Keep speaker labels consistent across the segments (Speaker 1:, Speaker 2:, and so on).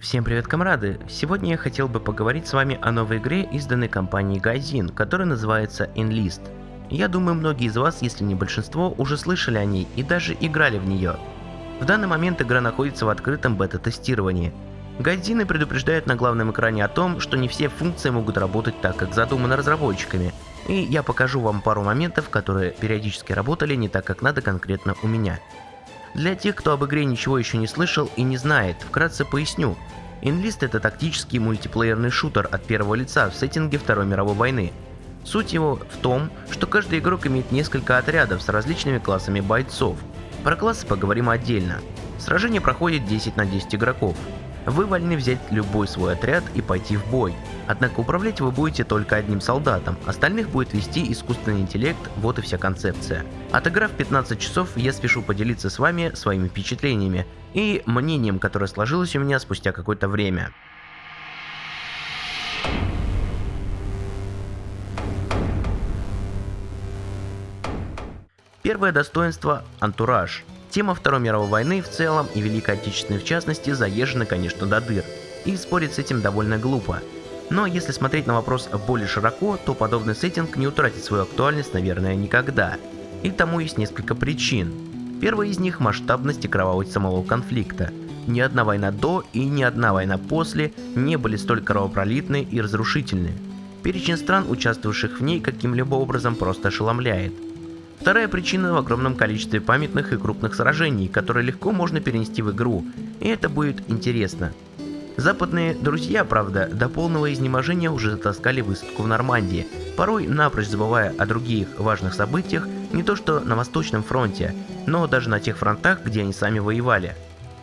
Speaker 1: Всем привет, комрады! Сегодня я хотел бы поговорить с вами о новой игре, изданной компанией Гайзин, которая называется Enlist. Я думаю, многие из вас, если не большинство, уже слышали о ней и даже играли в нее. В данный момент игра находится в открытом бета-тестировании. Гайзины предупреждают на главном экране о том, что не все функции могут работать так, как задумано разработчиками, и я покажу вам пару моментов, которые периодически работали не так, как надо конкретно у меня. Для тех, кто об игре ничего еще не слышал и не знает, вкратце поясню. Enlist это тактический мультиплеерный шутер от первого лица в сеттинге Второй мировой войны. Суть его в том, что каждый игрок имеет несколько отрядов с различными классами бойцов. Про классы поговорим отдельно. Сражение проходит 10 на 10 игроков. Вы вольны взять любой свой отряд и пойти в бой. Однако управлять вы будете только одним солдатом, остальных будет вести искусственный интеллект, вот и вся концепция. Отыграв 15 часов, я спешу поделиться с вами своими впечатлениями и мнением, которое сложилось у меня спустя какое-то время. Первое достоинство – антураж. Тема Второй мировой войны в целом и Великой Отечественной в частности заезжена, конечно, до дыр. И спорить с этим довольно глупо. Но если смотреть на вопрос более широко, то подобный сеттинг не утратит свою актуальность, наверное, никогда. И тому есть несколько причин. Первая из них – масштабность и кровавость самого конфликта. Ни одна война до и ни одна война после не были столь кровопролитны и разрушительны. Перечень стран, участвовавших в ней, каким-либо образом просто ошеломляет – Вторая причина в огромном количестве памятных и крупных сражений, которые легко можно перенести в игру, и это будет интересно. Западные друзья, правда, до полного изнеможения уже затаскали высадку в Нормандии, порой напрочь забывая о других важных событиях не то что на Восточном фронте, но даже на тех фронтах, где они сами воевали.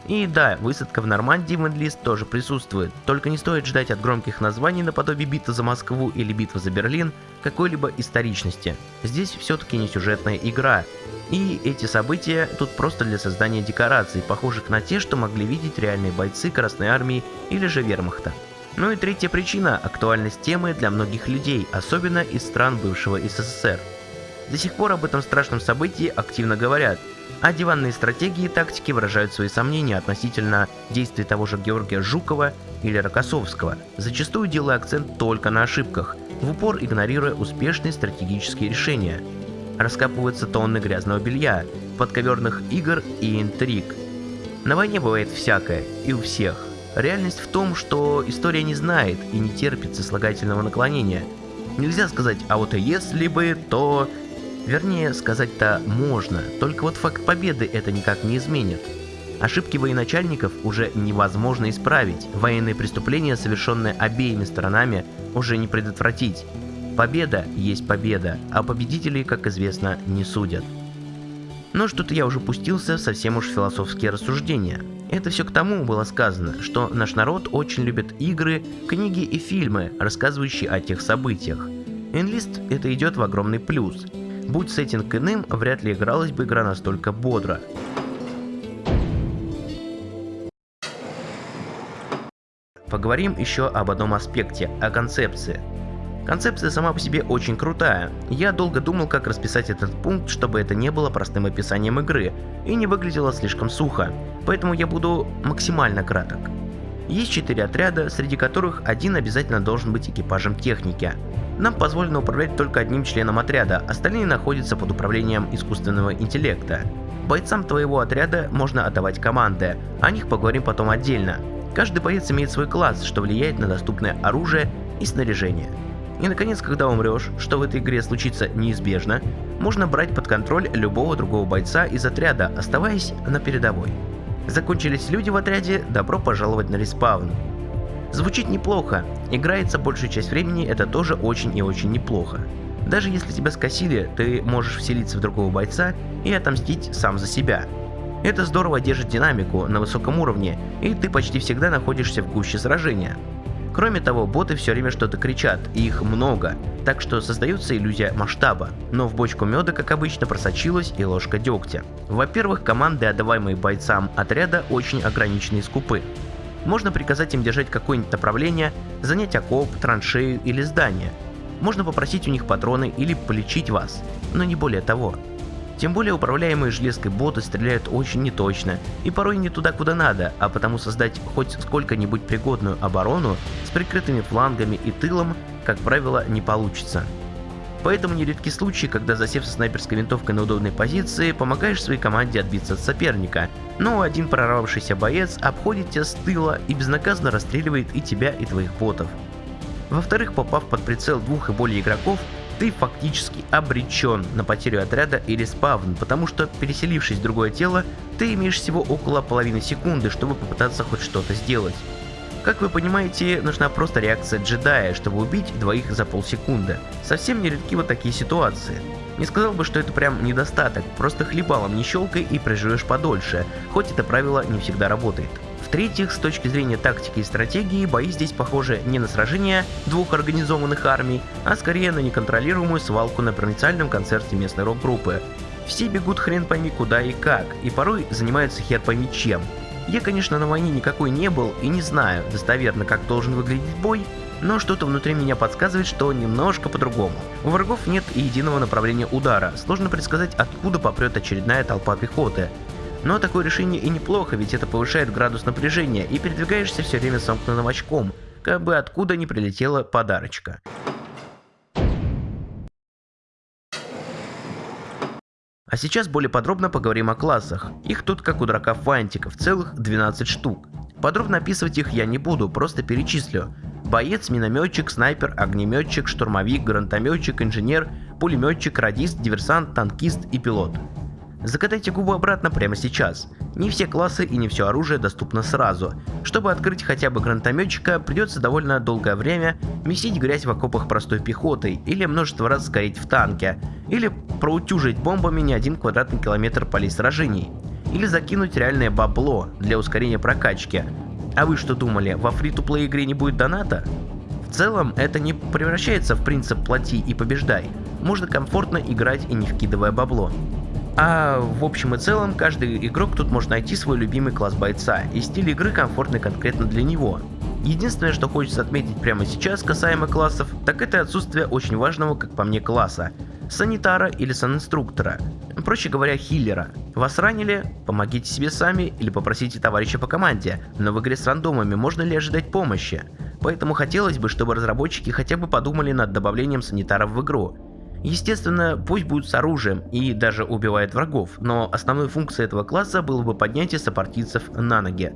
Speaker 1: И да, высадка в Нормандии в Эндлист тоже присутствует, только не стоит ждать от громких названий наподобие битвы за Москву или битвы за Берлин какой-либо историчности. Здесь все-таки не сюжетная игра, и эти события тут просто для создания декораций, похожих на те, что могли видеть реальные бойцы Красной Армии или же Вермахта. Ну и третья причина – актуальность темы для многих людей, особенно из стран бывшего СССР. До сих пор об этом страшном событии активно говорят, а диванные стратегии и тактики выражают свои сомнения относительно действий того же Георгия Жукова или Рокоссовского, зачастую делая акцент только на ошибках, в упор игнорируя успешные стратегические решения. Раскапываются тонны грязного белья, подковерных игр и интриг. На войне бывает всякое, и у всех. Реальность в том, что история не знает и не терпит сослагательного наклонения. Нельзя сказать, а вот если бы, то Вернее, сказать-то можно, только вот факт победы это никак не изменит. Ошибки военачальников уже невозможно исправить, военные преступления, совершенные обеими сторонами, уже не предотвратить. Победа есть победа, а победителей, как известно, не судят. Но что-то я уже пустился в совсем уж философские рассуждения. Это все к тому было сказано, что наш народ очень любит игры, книги и фильмы, рассказывающие о тех событиях. Enlist это идет в огромный плюс – Будь сеттинг иным, вряд ли игралась бы игра настолько бодро. Поговорим еще об одном аспекте, о концепции. Концепция сама по себе очень крутая. Я долго думал, как расписать этот пункт, чтобы это не было простым описанием игры и не выглядело слишком сухо, поэтому я буду максимально краток. Есть четыре отряда, среди которых один обязательно должен быть экипажем техники. Нам позволено управлять только одним членом отряда, остальные находятся под управлением искусственного интеллекта. Бойцам твоего отряда можно отдавать команды, о них поговорим потом отдельно. Каждый боец имеет свой класс, что влияет на доступное оружие и снаряжение. И наконец, когда умрешь, что в этой игре случится неизбежно, можно брать под контроль любого другого бойца из отряда, оставаясь на передовой. Закончились люди в отряде, добро пожаловать на респаун. Звучит неплохо, играется большую часть времени, это тоже очень и очень неплохо. Даже если тебя скосили, ты можешь вселиться в другого бойца и отомстить сам за себя. Это здорово держит динамику на высоком уровне, и ты почти всегда находишься в гуще сражения. Кроме того, боты все время что-то кричат, и их много, так что создается иллюзия масштаба. Но в бочку меда, как обычно, просочилась и ложка дегтя. Во-первых, команды, отдаваемые бойцам отряда, очень ограничены и скупы. Можно приказать им держать какое-нибудь направление, занять окоп, траншею или здание. Можно попросить у них патроны или полечить вас, но не более того. Тем более управляемые железкой боты стреляют очень неточно и порой не туда, куда надо, а потому создать хоть сколько-нибудь пригодную оборону с прикрытыми флангами и тылом, как правило, не получится. Поэтому нередки случаи, когда засев со снайперской винтовкой на удобной позиции, помогаешь своей команде отбиться от соперника, но один прорвавшийся боец обходит тебя с тыла и безнаказанно расстреливает и тебя, и твоих ботов. Во-вторых, попав под прицел двух и более игроков, ты фактически обречен на потерю отряда или спавн, потому что переселившись в другое тело, ты имеешь всего около половины секунды, чтобы попытаться хоть что-то сделать. Как вы понимаете, нужна просто реакция джедая, чтобы убить двоих за полсекунды. Совсем не редки вот такие ситуации. Не сказал бы, что это прям недостаток, просто хлебалом не щелкай и проживешь подольше, хоть это правило не всегда работает. В-третьих, с точки зрения тактики и стратегии, бои здесь похожи не на сражение двух организованных армий, а скорее на неконтролируемую свалку на провинциальном концерте местной рок-группы. Все бегут хрен пойми куда и как, и порой занимаются хер пойми чем. Я, конечно, на войне никакой не был и не знаю достоверно, как должен выглядеть бой, но что-то внутри меня подсказывает, что немножко по-другому. У врагов нет и единого направления удара, сложно предсказать, откуда попрет очередная толпа пехоты. Но такое решение и неплохо, ведь это повышает градус напряжения и передвигаешься все время сомкнутым очком, как бы откуда не прилетела подарочка. А сейчас более подробно поговорим о классах. Их тут как у дурака фантиков, целых 12 штук. Подробно описывать их я не буду, просто перечислю. Боец, минометчик, снайпер, огнеметчик, штурмовик, гранатометчик, инженер, пулеметчик, радист, диверсант, танкист и пилот. Закатайте губы обратно прямо сейчас. Не все классы и не все оружие доступно сразу. Чтобы открыть хотя бы гранатометчика, придется довольно долгое время месить грязь в окопах простой пехотой, или множество раз сгореть в танке, или проутюжить бомбами не один квадратный километр полей сражений, или закинуть реальное бабло для ускорения прокачки. А вы что думали, во фри-то-плей игре не будет доната? В целом, это не превращается в принцип «плати и побеждай». Можно комфортно играть и не вкидывая бабло. А в общем и целом, каждый игрок тут может найти свой любимый класс бойца, и стиль игры комфортный конкретно для него. Единственное, что хочется отметить прямо сейчас касаемо классов, так это отсутствие очень важного, как по мне, класса. Санитара или санинструктора. Проще говоря, хиллера. Вас ранили? Помогите себе сами или попросите товарища по команде, но в игре с рандомами можно ли ожидать помощи? Поэтому хотелось бы, чтобы разработчики хотя бы подумали над добавлением санитаров в игру. Естественно, пусть будут с оружием и даже убивают врагов, но основной функцией этого класса было бы поднятие сопартийцев на ноги.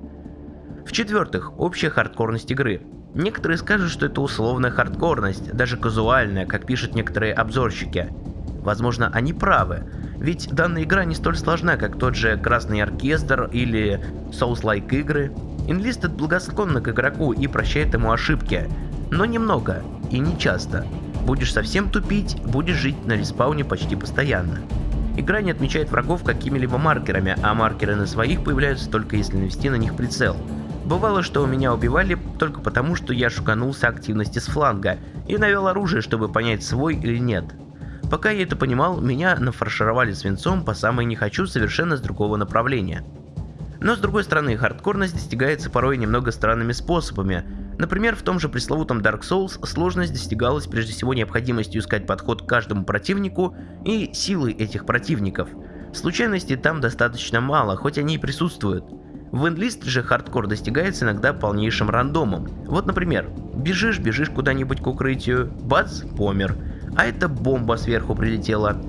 Speaker 1: В-четвертых, общая хардкорность игры. Некоторые скажут, что это условная хардкорность, даже казуальная, как пишут некоторые обзорщики. Возможно, они правы, ведь данная игра не столь сложна, как тот же Красный Оркестр или Souls-like игры. Инлистед благосклонна к игроку и прощает ему ошибки, но немного и не часто. Будешь совсем тупить, будешь жить на респауне почти постоянно. Игра не отмечает врагов какими-либо маркерами, а маркеры на своих появляются только если навести на них прицел. Бывало, что меня убивали только потому, что я шуканулся активности с фланга и навел оружие, чтобы понять свой или нет. Пока я это понимал, меня нафаршировали свинцом по самой не хочу совершенно с другого направления. Но с другой стороны, хардкорность достигается порой немного странными способами, Например, в том же пресловутом Dark Souls сложность достигалась прежде всего необходимостью искать подход к каждому противнику и силой этих противников. Случайностей там достаточно мало, хоть они и присутствуют. В Enlist же хардкор достигается иногда полнейшим рандомом. Вот, например, бежишь, бежишь куда-нибудь к укрытию, бац, помер. А это бомба сверху прилетела.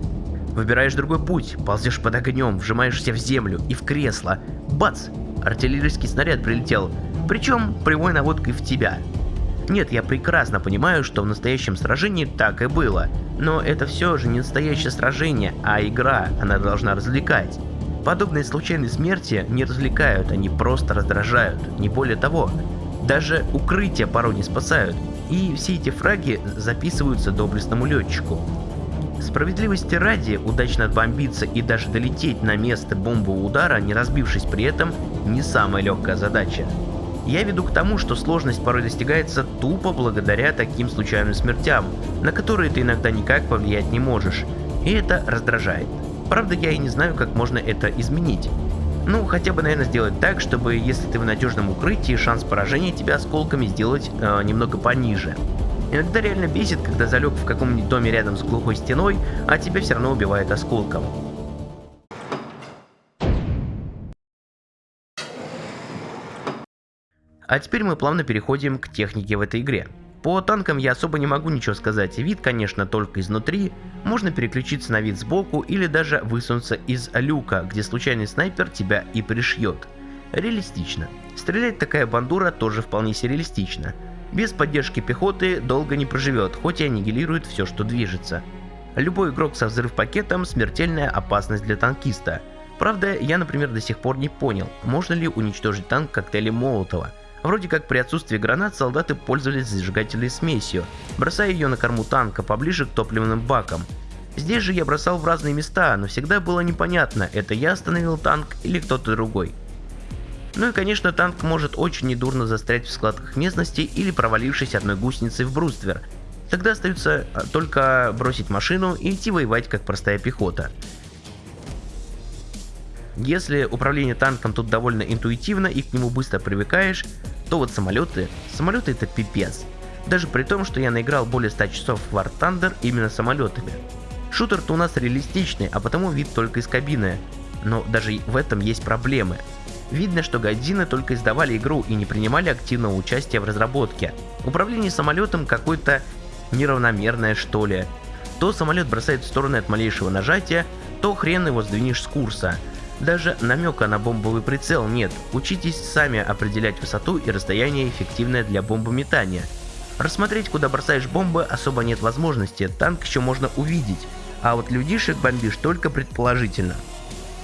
Speaker 1: Выбираешь другой путь, ползешь под огнем, вжимаешься в землю и в кресло. Бац, артиллерийский снаряд прилетел причем прямой наводкой в тебя. Нет, я прекрасно понимаю, что в настоящем сражении так и было, но это все же не настоящее сражение, а игра, она должна развлекать. Подобные случайные смерти не развлекают, они просто раздражают, не более того. Даже укрытия порой не спасают, и все эти фраги записываются доблестному летчику. Справедливости ради, удачно отбомбиться и даже долететь на место бомбового удара, не разбившись при этом, не самая легкая задача. Я веду к тому, что сложность порой достигается тупо благодаря таким случайным смертям, на которые ты иногда никак повлиять не можешь, и это раздражает. Правда, я и не знаю, как можно это изменить. Ну, хотя бы, наверное, сделать так, чтобы, если ты в надежном укрытии, шанс поражения тебя осколками сделать э, немного пониже. Иногда реально бесит, когда залег в каком-нибудь доме рядом с глухой стеной, а тебя все равно убивает осколком. А теперь мы плавно переходим к технике в этой игре. По танкам я особо не могу ничего сказать, вид конечно только изнутри, можно переключиться на вид сбоку или даже высунуться из люка, где случайный снайпер тебя и пришьет. Реалистично. Стрелять такая бандура тоже вполне реалистично. Без поддержки пехоты долго не проживет, хоть и аннигилирует все, что движется. Любой игрок со взрыв-пакетом – смертельная опасность для танкиста. Правда, я, например, до сих пор не понял, можно ли уничтожить танк коктейлем Молотова – Вроде как при отсутствии гранат солдаты пользовались зажигательной смесью, бросая ее на корму танка поближе к топливным бакам. Здесь же я бросал в разные места, но всегда было непонятно, это я остановил танк или кто-то другой. Ну и конечно танк может очень недурно застрять в складках местности или провалившись одной гусеницей в бруствер. Тогда остается а, только бросить машину и идти воевать как простая пехота. Если управление танком тут довольно интуитивно и к нему быстро привыкаешь, то вот самолеты, самолеты это пипец. Даже при том, что я наиграл более 100 часов в War Thunder именно самолетами. Шутер-то у нас реалистичный, а потому вид только из кабины. Но даже в этом есть проблемы. Видно, что Годзины только издавали игру и не принимали активного участия в разработке. Управление самолетом какое-то неравномерное что ли. То самолет бросает в стороны от малейшего нажатия, то хрен его сдвинешь с курса. Даже намека на бомбовый прицел нет, учитесь сами определять высоту и расстояние эффективное для бомбометания. Рассмотреть, куда бросаешь бомбы, особо нет возможности, танк еще можно увидеть, а вот людишек бомбишь только предположительно.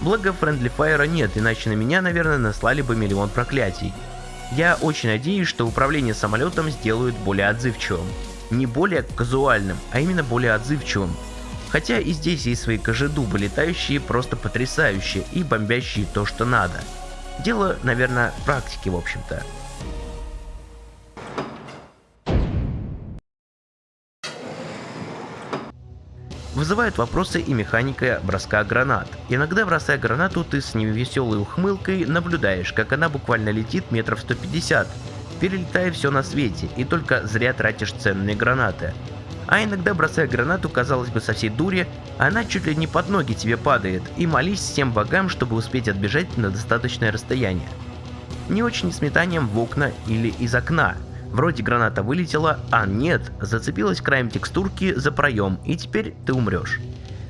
Speaker 1: Благо Friendly Fire нет, иначе на меня, наверное, наслали бы миллион проклятий. Я очень надеюсь, что управление самолетом сделают более отзывчивым. Не более казуальным, а именно более отзывчивым, Хотя и здесь есть свои кожедубы, летающие просто потрясающие и бомбящие то, что надо. Дело, наверное, практики, в общем-то. Вызывает вопросы и механика броска гранат. Иногда бросая гранату, ты с невеселой ухмылкой наблюдаешь, как она буквально летит метров 150, перелетая все на свете, и только зря тратишь ценные гранаты а иногда бросая гранату, казалось бы, со всей дури, она чуть ли не под ноги тебе падает, и молись всем богам, чтобы успеть отбежать на достаточное расстояние. Не очень с метанием в окна или из окна. Вроде граната вылетела, а нет, зацепилась краем текстурки за проем, и теперь ты умрешь.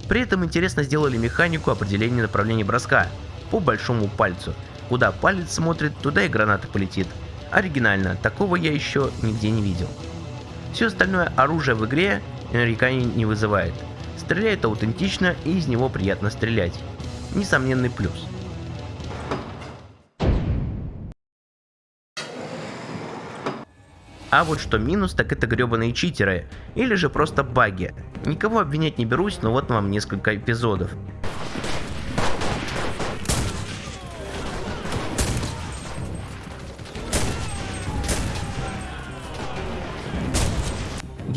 Speaker 1: При этом интересно сделали механику определения направления броска по большому пальцу. Куда палец смотрит, туда и граната полетит. Оригинально, такого я еще нигде не видел. Все остальное оружие в игре нареканий не вызывает. Стреляет аутентично и из него приятно стрелять. Несомненный плюс. А вот что минус, так это гребаные читеры, или же просто баги. Никого обвинять не берусь, но вот вам несколько эпизодов.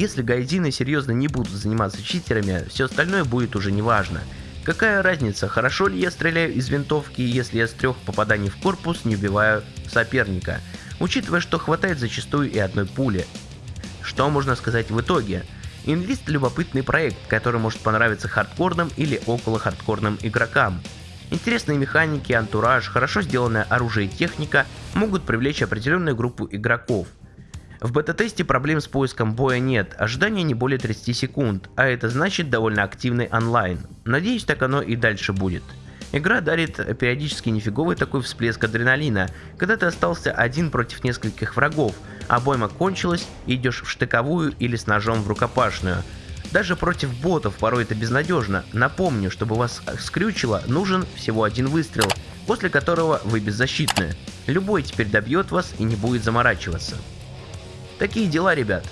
Speaker 1: Если гайдины серьезно не будут заниматься читерами, все остальное будет уже неважно. Какая разница, хорошо ли я стреляю из винтовки, если я с трех попаданий в корпус не убиваю соперника, учитывая, что хватает зачастую и одной пули. Что можно сказать в итоге? Инлист любопытный проект, который может понравиться хардкорным или около хардкорным игрокам. Интересные механики, антураж, хорошо сделанное оружие и техника могут привлечь определенную группу игроков – в бета-тесте проблем с поиском боя нет, ожидание не более 30 секунд, а это значит довольно активный онлайн. Надеюсь, так оно и дальше будет. Игра дарит периодически нифиговый такой всплеск адреналина, когда ты остался один против нескольких врагов, а бойма кончилась и идешь в штыковую или с ножом в рукопашную. Даже против ботов порой это безнадежно. Напомню, чтобы вас скрючило, нужен всего один выстрел, после которого вы беззащитны. Любой теперь добьет вас и не будет заморачиваться. Такие дела, ребят.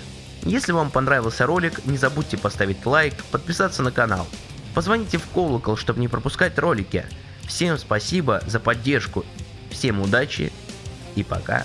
Speaker 1: Если вам понравился ролик, не забудьте поставить лайк, подписаться на канал. Позвоните в колокол, чтобы не пропускать ролики. Всем спасибо за поддержку, всем удачи и пока.